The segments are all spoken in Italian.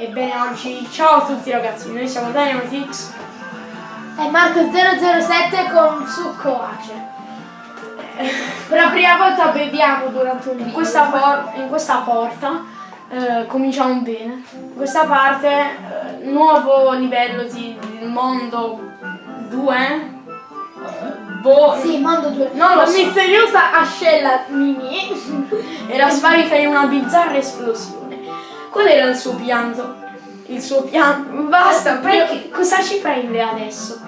Ebbene oggi, ciao a tutti ragazzi, noi siamo Dynamitix E Marco 007 con succo ace. Per la prima volta beviamo durante un video. in questa, in questa porta eh, cominciamo bene. In questa parte, eh, nuovo livello di, di mondo 2. Boh, Sì, mondo 2. Non lo La so. misteriosa ascella Mimi. era sparita in una bizzarra esplosione. Qual era il suo pianto? Il suo pianto. Basta, perché, cosa ci prende adesso?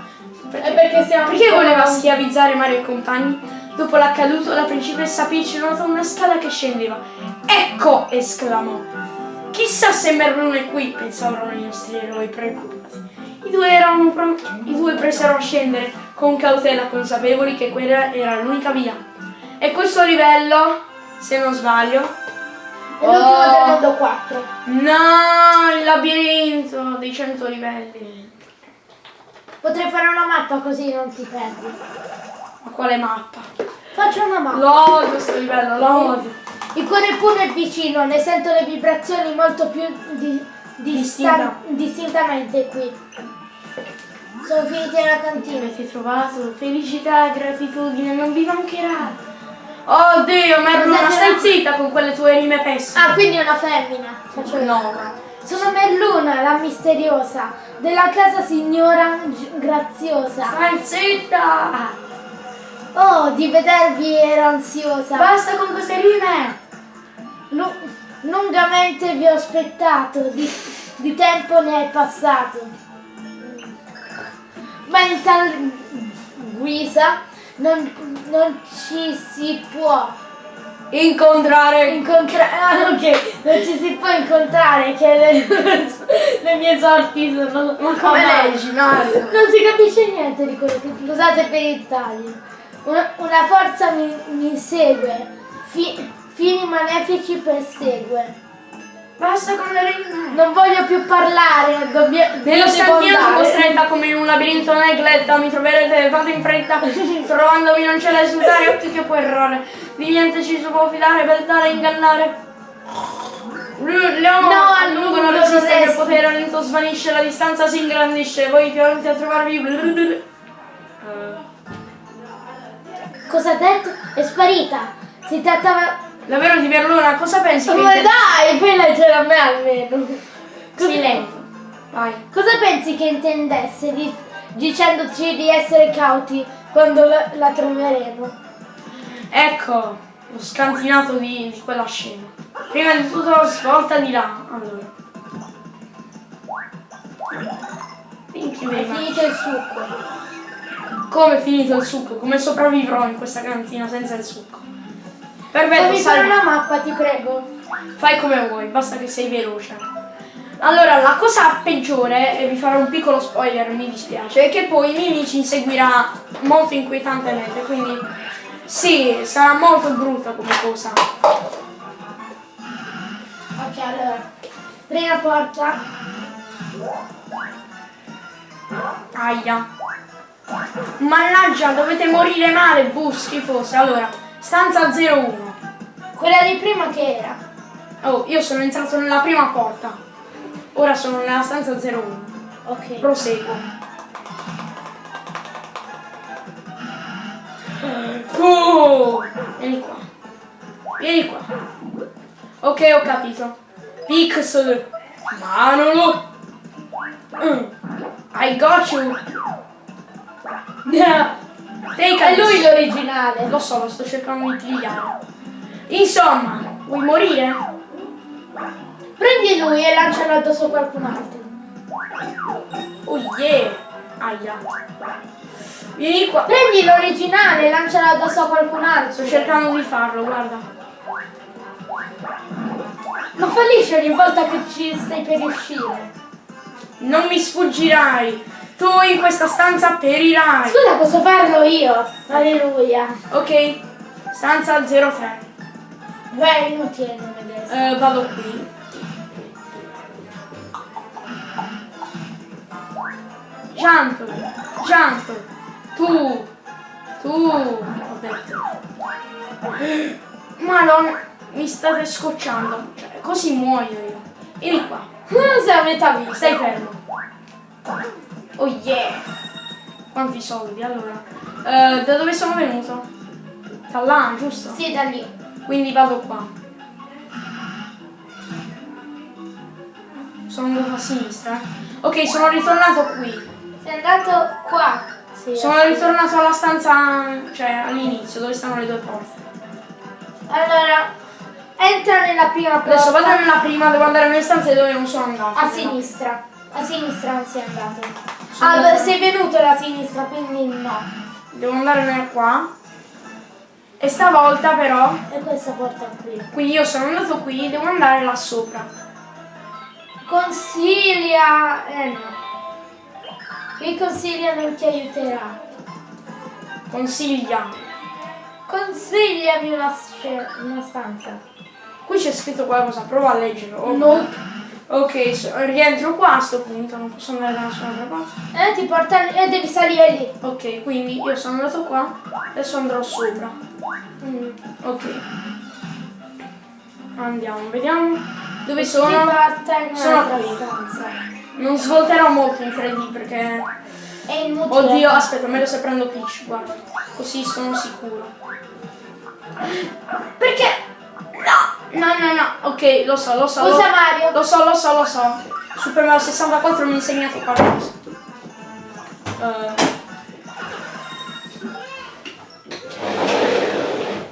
È perché Perché ancora- voleva schiavizzare Mario e compagni? Dopo l'accaduto, la principessa Peach notò una scala che scendeva. Ecco! esclamò. Chissà se Merlune è qui, pensavano i nostri eroi preoccupati. I due, erano pro- I due presero a scendere con cautela, consapevoli che quella era l'unica via. E questo livello, se non sbaglio, L'ultimo Oh. del mondo 4. no, il labirinto dei 100 livelli. Potrei fare una mappa così non ti perdi. Ma quale mappa? Faccio una mappa. Lo odio questo livello, lo odio. Il cuore pure è vicino, ne sento le vibrazioni molto più di, Distinta. distan- distintamente qui. Sono finiti alla cantina. Avete trovato felicità, gratitudine, non vi mancherà. Oh Dio, Merluna, Cos'è stai zitta con quelle tue rime pessime. Ah, quindi è una femmina. Faccio io. No. Sono Merluna, la misteriosa, della casa signora Graziosa. Stai zitta! Oh, di vedervi ero ansiosa. Basta con queste rime! Lu- lungamente vi ho aspettato, di, di tempo ne è passato. Ma in tal guisa non, non ci si può Incontrare incontrare. Ah, ok, non ci si può incontrare che le, le mie sorti sono. Ma come leggi, Mario? Non si capisce niente di quello che scusate per il taglio. Una, una forza mi, mi segue, fi- fini malefici persegue. Basta con le rime! Non voglio più parlare, dobbia- Nello devo scantino sono costretta come in un labirinto negletta, mi troverete, fate in fretta, trovandovi non c'è da esultare, occhio che può errare, di niente ci si può fidare, beltare e ingannare. L'uomo No, a lungo non non resiste che il potere a lento svanisce, la distanza si ingrandisce, voi pronti a trovarvi... Cosa ha detto? È sparita. Si trattava. Davvero di Merluna, cosa pensi? che Ma inter- dai, fai leggere a me almeno. Silenzio. Vai. Cosa pensi che intendesse di- dicendoci di essere cauti quando la, la troveremo? Ecco lo scantinato di, di quella scena. Prima di tutto svolta di là. Allora. È finito il succo. Come è finito il succo? Come sopravvivrò in questa cantina senza il succo? Perfetto, Fammi fare una mappa, ti prego. fai come vuoi, basta che sei veloce. Allora, la cosa peggiore, e vi farò un piccolo spoiler, mi dispiace, è che poi Mimi ci inseguirà molto inquietantemente, quindi sì, sarà molto brutta come cosa. Ok, allora. Prima porta. Aia. Mannaggia, dovete morire male, bu, schifose. Allora, stanza 01. Quella di prima che era. Oh, io sono entrato nella prima porta. Ora sono nella stanza 01. Ok. Proseguo. Oh, vieni qua. Vieni qua. Ok, ho capito. Pixel. Manolo. Mm. I got you. È lui l'originale. Lo so, lo sto cercando di pigliare. Insomma, vuoi morire? Prendi lui e lancialo addosso a qualcun altro. Oh yeah! Aia. Vieni qua. Prendi l'originale e lancialo addosso a qualcun altro. Sto cercando di farlo, guarda. Ma fallisce ogni volta che ci stai per uscire. Non mi sfuggirai. Tu in questa stanza perirai. Scusa, posso farlo io? Alleluia. Ok. Stanza 03. Beh, è inutile non vedere. Eh, vado qui. Jump. Jump. Tu. Tu. Ho detto. Madonna. Mi state scocciando. Cioè, così muoio io. Vieni qua. Non sei a metà vita. Stai fermo. Oh yeah. Quanti soldi, allora. Eh, da dove sono venuto? Da là, giusto? Sì, da lì. Quindi vado qua. Sono andato a sinistra. eh. Ok, sono ritornato qui. Sei andato qua. Sì. Sono ritornato alla stanza, cioè all'inizio, dove stanno le due porte. Allora, entra nella prima porta. Adesso vado nella prima, devo andare nelle stanze dove non sono andato. A sinistra. A sinistra non sei andato. Sono Allora, sei venuto da sinistra, quindi no. Devo andare nel qua. E stavolta però, E questa porta qui. quindi io sono andato qui, devo andare là sopra. Consiglia. Eh no. Il consiglia non ti aiuterà. Consiglia. Consigliami una, sce- una stanza. Qui c'è scritto qualcosa, prova a leggerlo. Nope. Ok, so- rientro qua a sto punto, non posso andare da nessun'altra parte. Eh, ti porta e devi salire lì. Ok, quindi io sono andato qua, adesso andrò sopra. Mm. Ok. Andiamo, vediamo. Dove sono? Sono qui. Non svolterò molto in 3D perché... È inutile. Oddio, aspetta, meglio se prendo Peach, guarda. Così sono sicuro. Perché? No! No, no, no. Ok, lo so, lo so. Usa lo, Mario. lo so, lo so, lo so. Super Mario 64 mi ha insegnato qualcosa. Eh,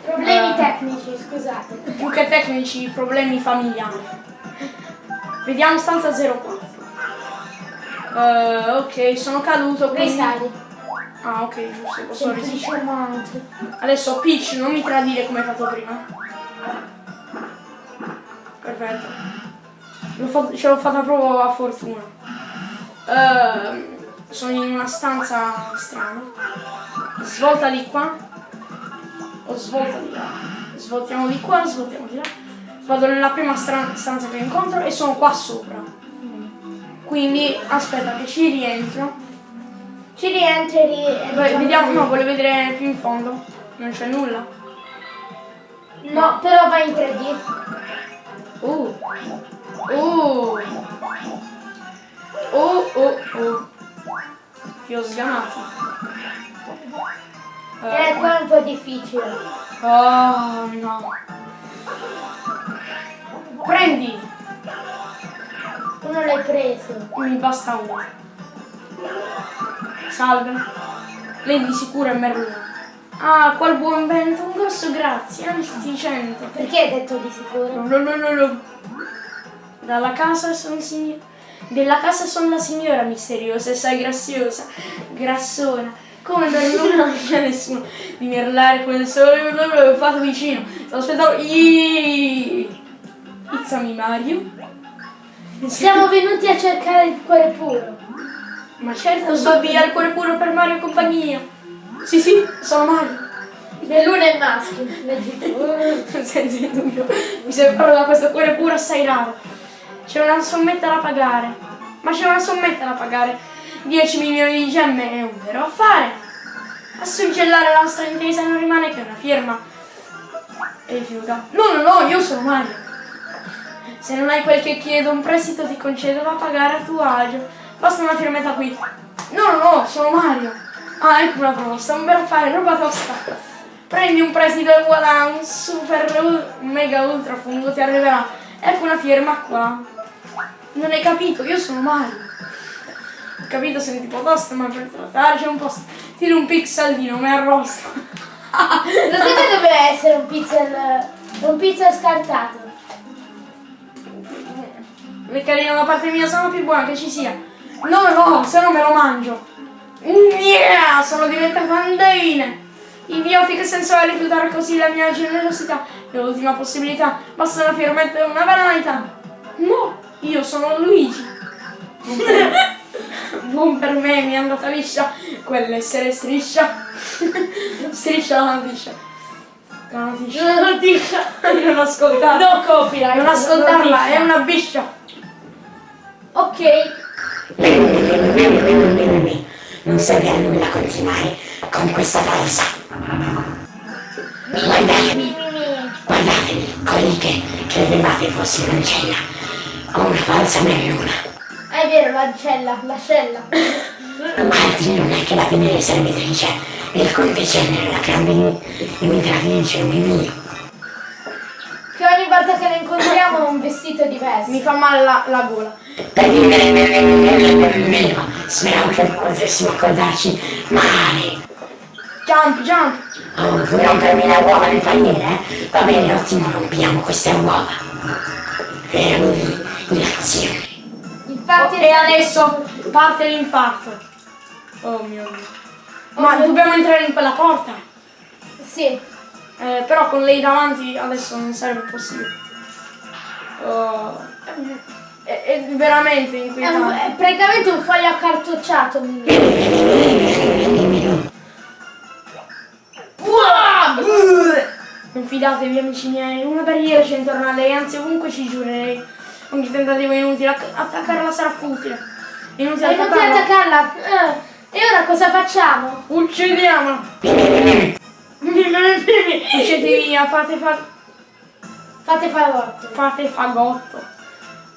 Problemi Eh. tecnici, scusate. più che tecnici, problemi familiari. Vediamo stanza 04. Eh, ok, sono caduto, quindi... Risali. Ah, ok, giusto, posso resistere. Adesso Peach, non mi tradire come hai fatto prima. Perfetto. L'ho fatto- ce l'ho fatta proprio a fortuna. Ehm, sono in una stanza strana. Svolta di qua. O svolta di là. Svoltiamo di qua, svoltiamo di là. Vado nella prima stanza che incontro e sono qua sopra. Quindi aspetta che ci rientro. Ci rientri e diciamo vediamo, no, voglio vedere più in fondo. Non c'è nulla. No, però vai in 3D. Uh. Uh. Oh, oh, oh. Ti ho sgamato. Eh, Eh, qua è un po' difficile. oh, no. Prendi. Tu non l'hai preso. Mi basta uno. Salve. Lei di sicuro è Merlino. Ah, qual buon vento, un grosso grazie, antisticente. Perché hai detto di sicuro? No, no, no, no. Dalla casa sono signora. Della casa sono la signora misteriosa e sai graziosa, grassona. Come per lui non c'è nessuno di merlare come il sole, l'ho fatto vicino. Sto aspettando. Izzami Mario. Siamo venuti a cercare il cuore puro. Ma certo, so via il cuore puro per Mario e compagnia. Sì, sì, sono Mario. L'uno è maschio. Leggi. Senza dubbio. Mi separo da questo cuore puro assai raro. C'è una sommetta da pagare. Ma c'è una sommetta da pagare. 10 milioni di gemme è un vero affare. A suggellare la nostra intesa non rimane che una firma. E rifiuta. No, no, no, io sono Mario. Se non hai quel che chiedo, un prestito ti concedo da pagare a tuo agio. Basta una firmetta qui. No, no, no, sono Mario. Ah, ecco una proposta, un bel affare, roba tosta. Prendi un prestito e voilà, un super mega ultra fungo ti arriverà. Ecco una firma qua. Non hai capito, io sono Mario. Ho capito se tipo tosta, ma per trattarci un po'. Tiro un pixel mi arrosto. Lo sapete doveva essere un pixel. un pixel scartato? Le carine da parte mia sono più buone che ci sia. No, no, se no me lo mangio. Yeah, sono diventata andine. Idiotiche senza rifiutare così la mia generosità. È l'ultima possibilità. Basta una firmetta e una banalità. No, io sono Luigi. Buon per, me, mi è andata liscia. Quell'essere striscia. striscia la noticia. La noticia. La. Non ascoltarla. No copyright. Non ascoltarla, è una biscia. Ok. Non serve a nulla continuare con questa pausa. Guardatevi, Mi, mi, mi. guardatevi, colli che credevate fossi un'ancella. Ho una falsa merluna. Ah, è vero, l'ancella, l'ascella. Altri non è che la venere servitrice il conticenne la grande imitatrice mio. Che ogni volta che la incontriamo ha un vestito diverso. Mi fa male la, la gola. Mio, speravo che potessimo accordarci mai. Jump, jump. Oh, vuoi rompermi le uova nel paniere? eh? Va bene, ottimo, rompiamo queste uova. Fermi in azione. Infatti e adesso parte l'infarto. Oh mio dio. Ma mio dobbiamo entrare in quella porta. Sì. Eh, però con lei davanti adesso non sarebbe possibile. Oh, è, è veramente È, un- inquietante. è praticamente un foglio accartocciato. Non fidatevi amici miei, una barriera c'è intorno a lei, anzi ovunque ci giurerei. Ogni tentativo è inutile, Attac- attaccarla sarà futile. È inutile ti attaccarla. attaccarla? Eh, E ora cosa facciamo? Uccidiamola! Uscite via, fate, fa- Fate fagotto. fate fagotto.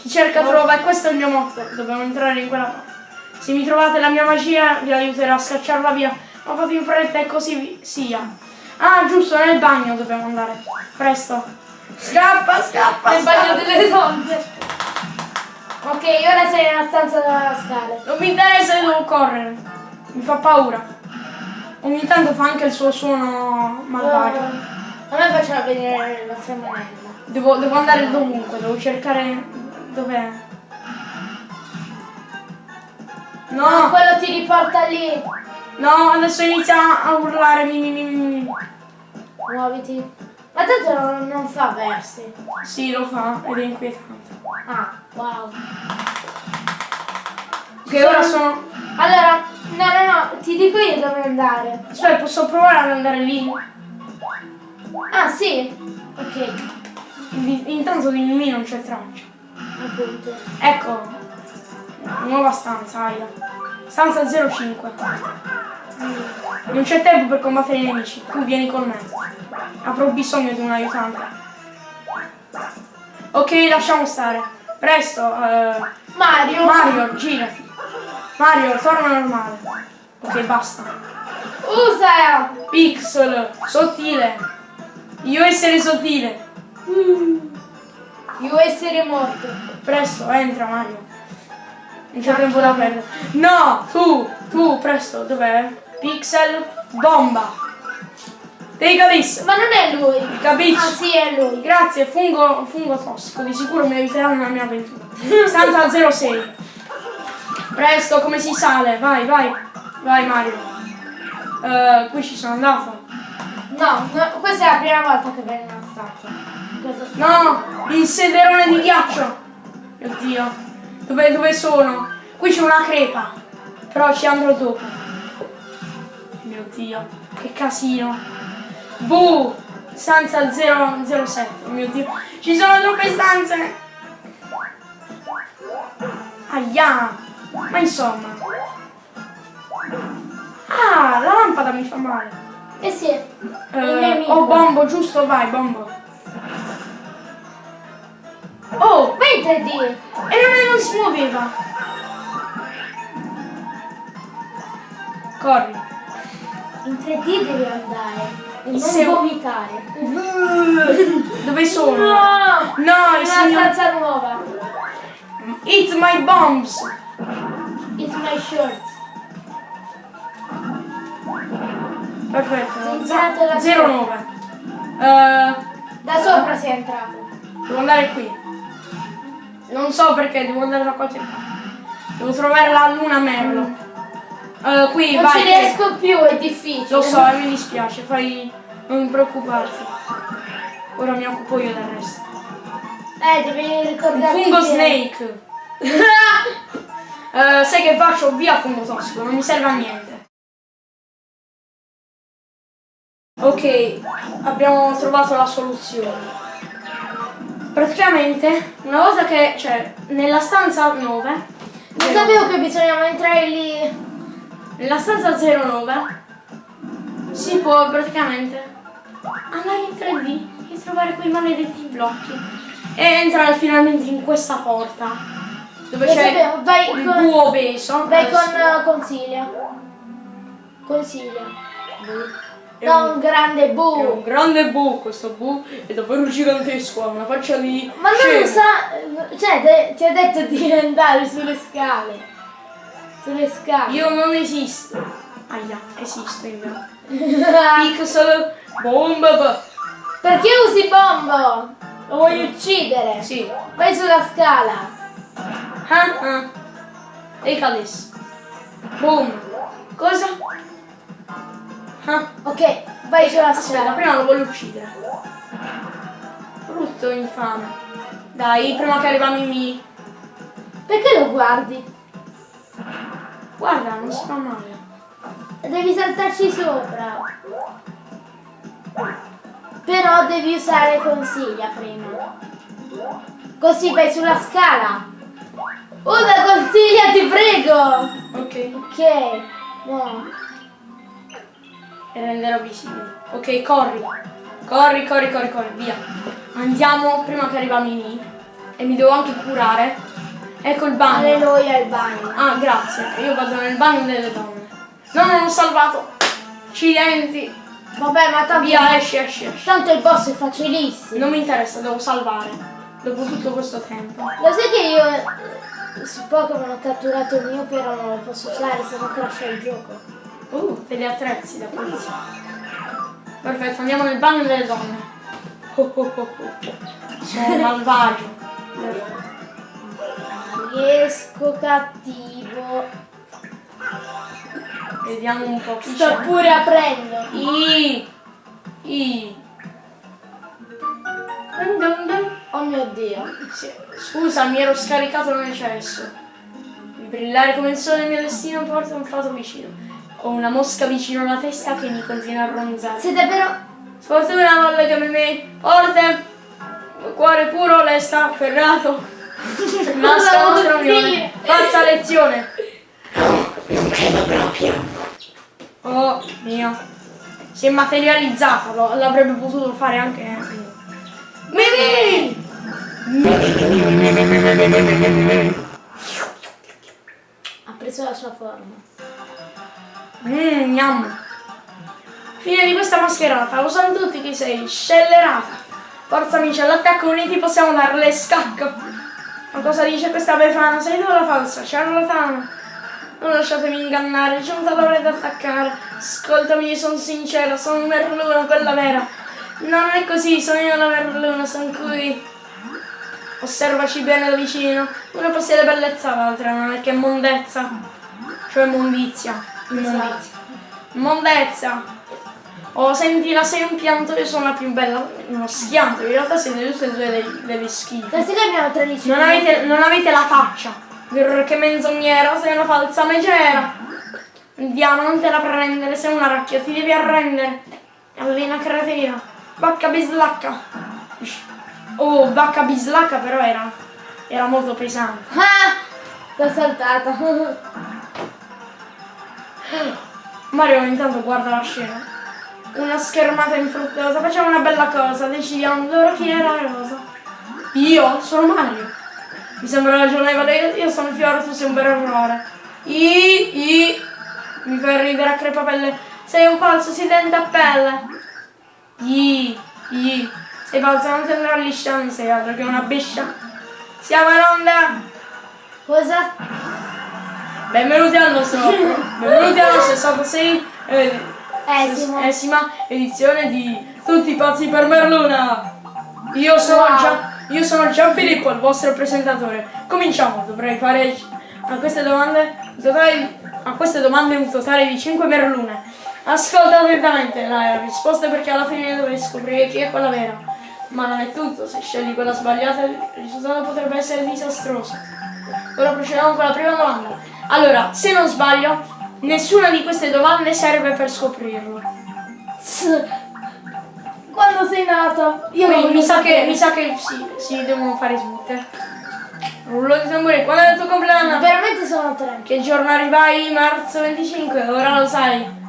Chi cerca trova e questo è il mio motto. Dobbiamo entrare in quella porta. Se mi trovate la mia magia vi aiuterà a scacciarla via. Ma fate in fretta e così sia. Ah, giusto, nel bagno dobbiamo andare. Presto. Scappa, scappa, Nel bagno delle donne. Ok, ora sei nella stanza della scala. Non mi interessa, io devo correre. Mi fa paura. Ogni tanto fa anche il suo suono malvagio. A me faceva vedere la tremonella. Devo, devo andare dovunque, devo cercare dov'è. No, Quello ti riporta lì. no, adesso inizia a urlare. Mi, mi, mi. Muoviti. Ma tanto non, non fa versi. Sì, lo fa ed è inquietante. Ah, wow. Che ora sono. Allora, no, no, no, ti dico io dove andare. Aspetta, posso provare ad andare lì? Ah, sì? Ok, Intanto di Mimì non c'è traccia. Appunto. Ecco, nuova stanza, Aia. Stanza 05. Non c'è tempo per combattere i nemici, tu vieni con me. Avrò bisogno di un aiutante. Ok, lasciamo stare. Presto, eh, Mario! Mario, girati. Mario, torna normale. Ok, basta. Usa! Pixel, sottile. Io essere sottile. Io essere morto. Presto, entra Mario. Non c'è tempo da perdere. No, tu, tu, presto, dov'è? Pixel, bomba. Take this. Ma non è lui! Capisci? Ah sì, è lui. Grazie, fungo, fungo tossico, di sicuro mi aiuterà nella mia avventura. Stanza 06. Presto, come si sale? Vai, vai. Vai Mario. Eh, qui ci sono andato. No, no, questa è la prima volta che nella stanza. Questa stanza. No, il sederone di ghiaccio. Mio Dio. Dove, dove sono? Qui c'è una crepa. Però ci andrò dopo. Mio Dio, che casino. Buh! Stanza 007. Mio Dio. Ci sono troppe stanze. Aia. Ma insomma. Ah, la lampada mi fa male. Eh sì, Eh, oh, bombo, giusto, vai, bombo. 3D! e non, non si muoveva. Corri. In 3D devi andare. E non Se- vomitare. Dove sono? No! No, il una signor... stanza nuova. It's my bombs. It's my shirt. Perfetto. Da 09. Eh, Da sopra sei entrato. devo andare qui. Non so perché, devo andare da qualche parte. Devo trovare la luna merlo. Eh, qui, Non vai. ci riesco più, è difficile. Lo so, e mi dispiace, fai... non preoccuparti. Ora mi occupo io del resto. Eh, devi Il ricordarti. fungo snake. Eh, sai che faccio? Via fungo tossico, non mi serve a niente. Ok, abbiamo trovato la soluzione. Praticamente, una volta che, cioè, nella stanza 9, Non sapevo che bisognava entrare lì. nella stanza 09, si può praticamente andare in 3D e trovare quei maledetti blocchi. e entrare finalmente in questa porta. Dove c'è il con- buo obeso. Vai con uh, consiglia. Consiglia. No, un- un grande È un bu. grande bu, questo bu è davvero gigantesco, ha una faccia di Ma non scemo. sa. Cioè, te- ti ha detto di andare sulle scale. Sulle scale. Io non esisto. Aia, esisto in realtà. Pixel bomba. Perché usi bombo? Lo vuoi uccidere? Sì. Vai sulla scala. Ah ah. E cadesse. Boom. Cosa? Ah. Ok, vai sulla scala. prima lo voglio uccidere. Brutto infame. Dai, prima che arriva Mimi. Perché lo guardi? Guarda, non si fa male. Devi saltarci sopra. Però devi usare consiglia prima. Così vai sulla scala. Usa consiglia, ti prego. Ok. Ok. No. E renderò visibile. Ok, corri. Corri, corri, corri, corri, via. Andiamo prima che arriva Mimi. E mi devo anche curare. Ecco il bagno. Alleluia al bagno. Ah, grazie. Io vado nel bagno delle donne. No, non ho salvato. Accidenti. Vabbè, ma tanto, Via, esci, esci, esci. tanto il boss è facilissimo. Non mi interessa, devo salvare. Dopo tutto questo tempo. Lo sai che io eh, su Pokémon ho catturato il mio, però non lo posso usare, se no crasha il gioco. Uh, degli attrezzi da polizia. Perfetto, andiamo nel bagno delle donne. Oh, oh, oh, oh. Sono malvagio. Perfetto. Riesco cattivo. Vediamo un po' chi Sto c'è. pure aprendo. I. I. Dun dun dun. Oh mio dio. Scusa, mi ero scaricato nel cesso. Il brillare come il sole il mio destino porta un fato vicino. Ho una mosca vicino alla testa che mi continua a ronzare. Sei davvero... Sfortuna non legami me. Forte. Cuore puro, lesta, afferrato. Nasca la nostra unione. Pazza lezione. Non credo proprio. Oh mio. Si è materializzata, l'avrebbe potuto fare anche. Mimi! Ha preso la sua forma. Mmm, gnam. Fine di questa mascherata, lo sanno tutti che sei scellerata. Forza amici, all'attacco uniti possiamo darle scacco. Ma cosa dice questa befana? Sei tu la falsa, ciarlatana. Non lasciatemi ingannare, c'è un talore da attaccare. Ascoltami, sono sincera, sono Merluna, quella vera. No, non è così, sono io la Merluna, sono qui. Osservaci bene da vicino. Una possiede bellezza, l'altra non è che mondezza. Cioè mondizia. Immondizia. Mondezza. Oh, sentila, sei un pianto, io sono la più bella. Uno schianto, in realtà siete tutte e due dei- delle schife. Sai che abbiamo 13 Non avete, non avete la faccia. Grr, Che menzognera, sei una falsa megera. Andiamo, non te la prendere, sei una racchia, ti devi arrendere. Allena cratera. Vacca bislacca. Oh, vacca bislacca però era, era molto pesante. Ah! L'ho saltata. Mario intanto guarda la scena. Una schermata infruttuosa, facciamo una bella cosa, decidiamo loro chi è la rosa. Io sono Mario. Mi sembra ragionevole, io, sono Fiore, tu sei un vero errore. I, i, mi fai ridere a crepapelle. Sei un falso, si tende a pelle. I, i, sei falso, non sembra liscia, non sei altro che una biscia. Siamo in onda. Cosa? Benvenuti al nostro, benvenuti alla 66 eh, esima edizione di Tutti pazzi per Merluna. Io sono, Wow. Gian, io sono Gianfilippo, il vostro presentatore. Cominciamo, dovrei fare a queste domande, un totale a queste domande un totale di 5 Merlune. Ascolta attentamente la risposta perché alla fine dovrai scoprire chi è quella vera. Ma non è tutto, se scegli quella sbagliata il risultato potrebbe essere disastroso. Ora procediamo con la prima domanda. Allora, se non sbaglio, nessuna di queste domande serve per scoprirlo. Quando sei nato? Io Quindi mi sa che, mi sa che sì, sì, devono fare tutte. Rullo di tamburi, qual è il tuo compleanno? Veramente sono tre. Che giorno arrivai? Marzo 25, ora lo sai.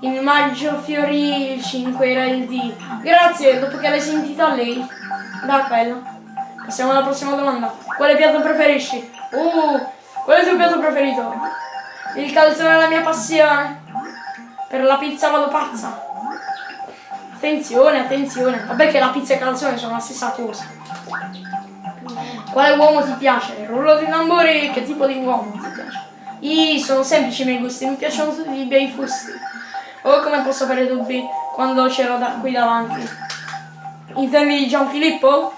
In maggio fiorì il 5 era il D. Grazie, dopo che l'hai sentito a lei. Da quello. Passiamo alla prossima domanda. Quale piatto preferisci? Uh, qual è il tuo piatto preferito? Il calzone è la mia passione. Per la pizza vado pazza. Attenzione, attenzione. Vabbè che la pizza e il calzone sono la stessa cosa. Quale uomo ti piace? Il rullo di tamburi? Che tipo di uomo ti piace? I sono semplici i miei gusti, mi piacciono tutti i bei fusti. Oh, come posso avere dubbi quando ce l'ho da qui davanti? Intendi Gianfilippo?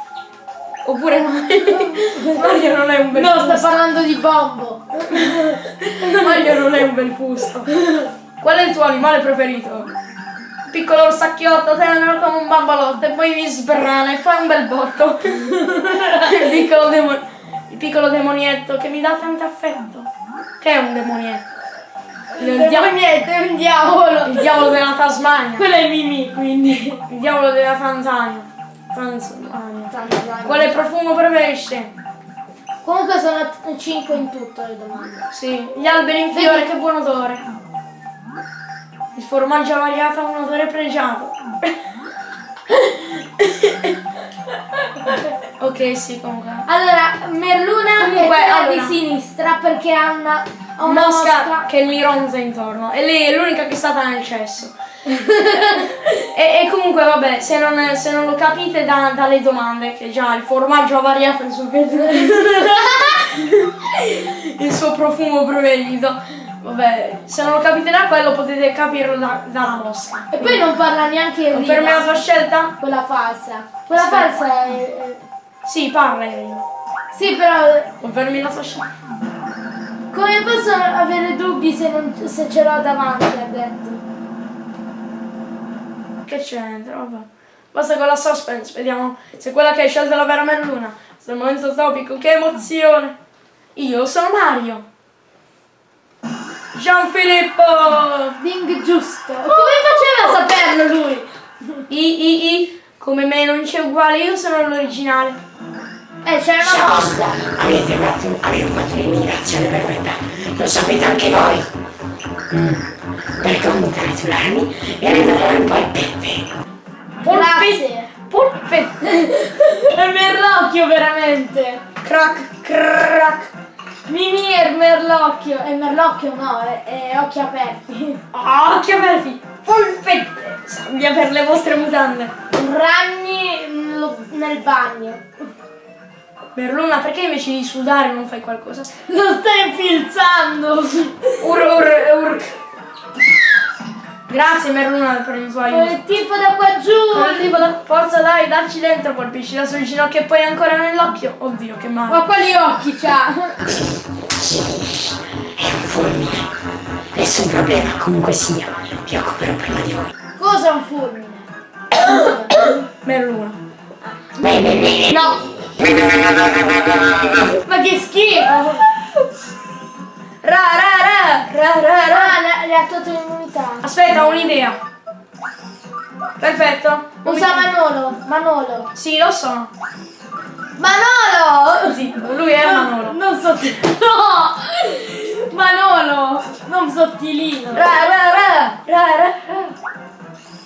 Oppure Mario? Mario non è un bel No, sta fusto. parlando di Bombo. Mario non è un bel fusto. Qual è il tuo animale preferito? Piccolo orsacchiotto, tenero come un bambalotto e poi mi sbrana e fai un bel botto. il, piccolo demo- il piccolo demonietto che mi dà tanto affetto. Che è un demonietto? Il, Il niente, è un diavolo. il diavolo della Tasmania. Quello è Mimì, quindi. Il diavolo della Tanzania. Tanzania. Quale profumo preferisce? Comunque sono 5 in tutto le domande. Sì, gli alberi in fiore, che buon odore. Il formaggio variato ha un odore pregiato. ok, sì, comunque. Allora, Merluna Comunque, è quella allora. di sinistra perché ha una, ha una Mosca, mosca. che mi ronza intorno. E lei è l'unica che è stata nel cesso. E, e comunque, vabbè, se non, se non lo capite da- dalle domande, che già il formaggio ha variato il suo, il suo profumo preferito. Vabbè, se non lo capite da quello potete capirlo da- dalla mosca. E poi non parla neanche in Per me la tua scelta? Quella falsa. Quella Aspetta. falsa è, è- Sì, parla Irene. Sì, però Confermi la tua scelta. come posso avere dubbi se, non, se ce l'ho davanti, ha detto. Che c'entra? Vabbè. Basta con la suspense, vediamo se quella che hai scelto è la vera Merluna. È il momento topico, che emozione! Io sono Mario. Gianfilippo! Ding giusto. Come faceva a saperlo lui? I, i, i, come me non c'è uguale, io sono l'originale. Eh, c'era una Basta, avete fatto, avete fatto l'immigrazione perfetta, lo sapete anche voi. Mm. Per congratularmi e ridare un po' il peppe. Grazie. Polpette! È Merlocchio veramente. Crack, crack! Mimì è Merlocchio. È Merlocchio no, è, è occhi aperti. Ah, occhi aperti! Polpette! Sabbia per le vostre mutande. Ragni nel bagno. Merluna, perché invece di sudare non fai qualcosa? Lo stai infilzando. Ur, ur, ur. Grazie Merluna per il tuo aiuto. Il tipo da qua giù. Tipo da- Forza dai, dacci dentro, colpisci la sua ginocchio e poi ancora nell'occhio. Oddio, che male. Ma quali occhi c'ha? È un fulmine. Nessun problema, comunque sia. Vi occuperò prima di voi. Cosa è un fulmine? Merluna. Bene, bene. No! Ma che schifo! Ra ra ra! Ra ra ra! Ah, le, ha tolto l'immunità. Aspetta, ho un'idea. Perfetto. Usa Manolo. Manolo. Sì, lo so. Manolo! Sì, lui è Manolo. Non sottilino. No! Manolo! Non sottilino. Ra ra ra! Ra ra ra!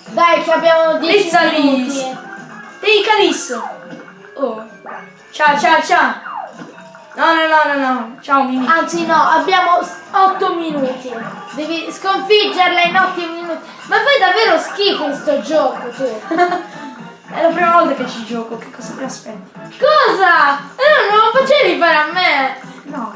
Dai che abbiamo 10 Lizza minuti. Ehi Calisso! Oh. Ciao ciao ciao! No no no no no! Ciao Mimi! Anzi no, abbiamo 8 minuti. Devi sconfiggerla in 8 minuti. Ma fai davvero schifo in sto gioco tu. È la prima volta che ci gioco, che cosa ti aspetti? Cosa? Eh, non lo facevi fare a me. No.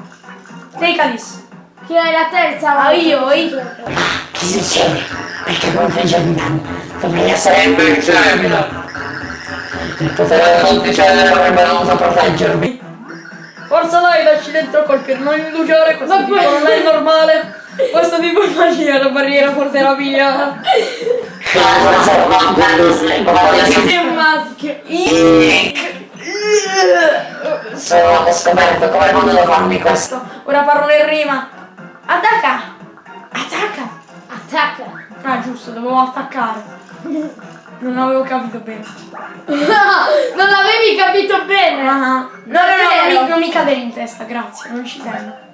Ehi Calisso! Che è la terza volta. Ah, io, io. gioco. Che succede? Perché configgermi danno? Dovrei essere invincibile. Il potere del Monticello avrebbe dovuto proteggermi. Forza dai, dacci dentro colpire, non indugiare, questo tipo non è normale! Questo tipo di magia la barriera porterà via! Che maschio. Sono scoperto come potevo farmi questo. Ora parlo in rima! Attacca! Attacca! Attacca. Ah giusto, dovevo attaccare. Non avevo capito bene. non l'avevi capito bene. Ah, No, no, no, non Davvero? mi, non mi cadere in testa, grazie, non ci tengo.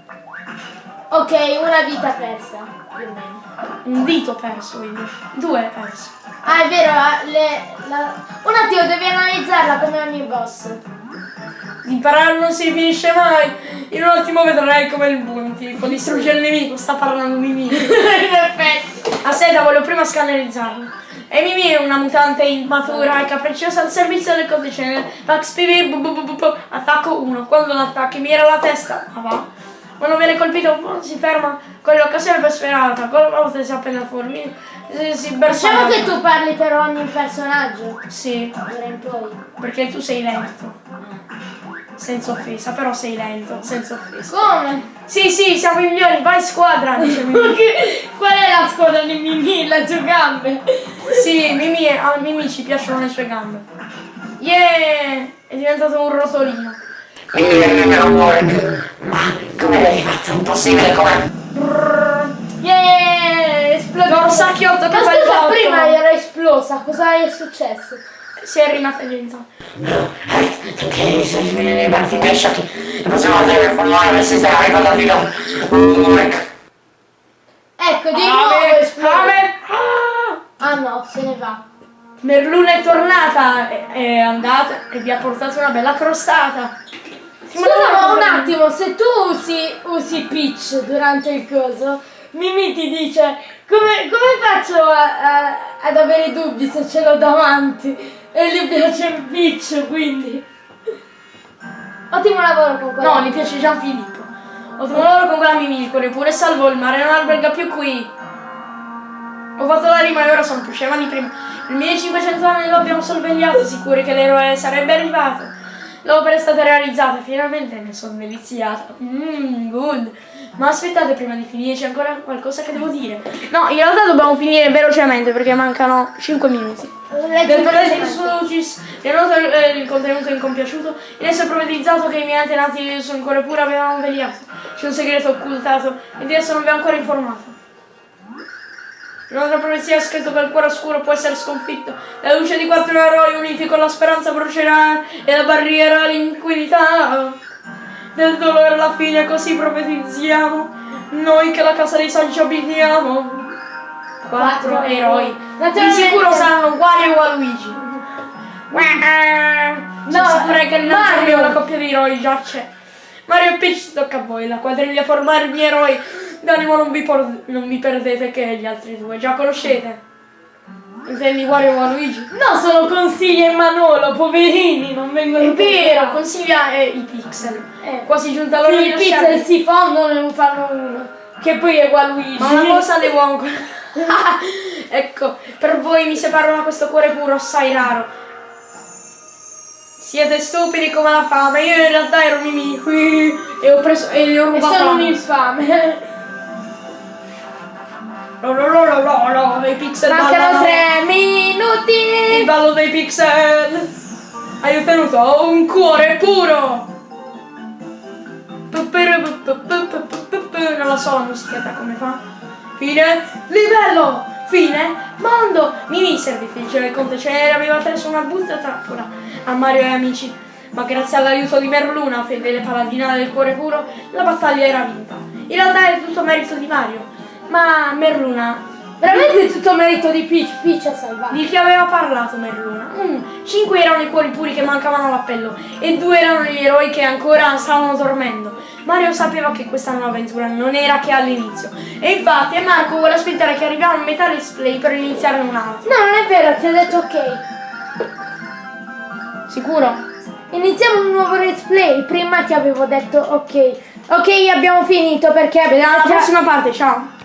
Ok, una vita persa, più o meno. Un dito perso, quindi. Due perso. Ah, è vero, le- la- un attimo, devi analizzarla come ogni boss. Imparare non si finisce mai. In un attimo vedrai come il Bunti può distruggere il nemico. Sta parlando Mimì. In effetti. Aspetta, voglio prima scannerizzarlo. E Mimì è una mutante immatura e capricciosa al servizio del codicene. Max PV, bu, bu, bu, bu, attacco 1. Quando l'attacchi mira la testa, ma va. Quando viene colpito oh, si ferma con l'occasione per sperata. Con la volta si appena fuori. Si, si Diciamo la- che tu parli per ogni personaggio. Sì, perché tu sei lento. Senza offesa, però sei lento, senza offesa. Come? Sì, sì, siamo i migliori, vai squadra, dice Qual è la squadra di Mimì? Sue gambe? Sì, Mimì, a Mimì ci piacciono le sue gambe. Yeah! È diventato un rotolino. Quindi verrebbe un work. Ma come l'hai fatto? Impossibile come... Yeah! Esplode. Dorsacchiotto che Ma fai scusa, fatto? prima era esplosa, cosa è successo? Si è rimasta tu che svenuto nei baffi miei sciocchi. La prossima volta che formulare per sistema ricordato un work. Ecco, di nuovo esplode. Ah! No, se ne va. Merluna è tornata, è, è andata e vi ha portato una bella crostata. Scusa, ma un attimo, se tu usi, usi Peach durante il coso, Mimi ti dice come, come faccio a- a- ad avere dubbi se ce l'ho davanti? E gli piace Peach, quindi. Ottimo lavoro con quello. No, gli piace Gianfilippo. Ottimo lavoro con quella corre pure salvo il mare, non alberga più qui. Ho fatto la rima e ora sono più scema di prima. Il 1500 anni lo abbiamo sorvegliato, sicuri che l'eroe sarebbe arrivato. L'opera è stata realizzata, finalmente ne sono deliziata. Mmm, good. Ma aspettate, prima di finire c'è ancora qualcosa che devo dire. No, in realtà dobbiamo finire velocemente perché mancano 5 minuti. Leggi Bentornati velocemente. su Lucis, vi noto il, eh, il contenuto incompiaciuto. In esso è profetizzato che i miei antenati su ancora pure avevano vegliato. C'è un segreto occultato e di esso non vi ho ancora informato. Un'altra profezia ha scritto che il cuore oscuro può essere sconfitto. La luce di quattro eroi uniti con la speranza brucerà e la barriera l'inquinità. Del dolore alla fine così profetizziamo. Noi che la casa dei saggi abitiamo. Quattro eroi. Di sicuro saranno Wario e Waluigi. No, sicuro che Mario. La coppia di eroi già c'è. Mario e Peach tocca a voi, la quadriglia formare i miei eroi. D'animo non non vi perdete che gli altri due già conoscete. Intendi Wario e Waluigi? No, sono consigli e Manolo, poverini, non vengono È vero, consiglia eh, i pixel. Eh. Quasi giunta l'ora Sì, i pixel si fondono e ne fanno uno. Che poi è Waluigi. Ma una cosa devo ancora. ecco, per voi mi separo da questo cuore puro assai raro. Siete stupidi come la fame, io in realtà ero Mimì e ho preso e gli ho rubato solo la un infame. Lo, lo, lo, lo, lo, lo, i pixel Mancano ballano. tre Il minuti. ballo dei pixel. Hai ottenuto un cuore puro. Non la so la musichetta come fa. Fine livello. Fine mondo. Mimì servitrice del conte Cenere aveva preso una brutta trappola a Mario e amici. Ma grazie all'aiuto di Merluna, fedele paladina del cuore puro, la battaglia era vinta. In realtà è tutto merito di Mario. Ma Merluna Veramente è tutto merito di Peach. Peach ha salvato. di chi aveva parlato Merluna? Mm, cinque erano i cuori puri che mancavano all'appello e due erano gli eroi che ancora stavano dormendo. Mario sapeva che questa nuova avventura non era che all'inizio. E infatti Marco vuole aspettare che arriviamo a metà display per iniziare un'altra. No, non è vero, ti ho detto ok. Sicuro? Iniziamo un nuovo let's play. Prima ti avevo detto ok. Ok, abbiamo finito perché Vediamo ha- prossima parte, ciao!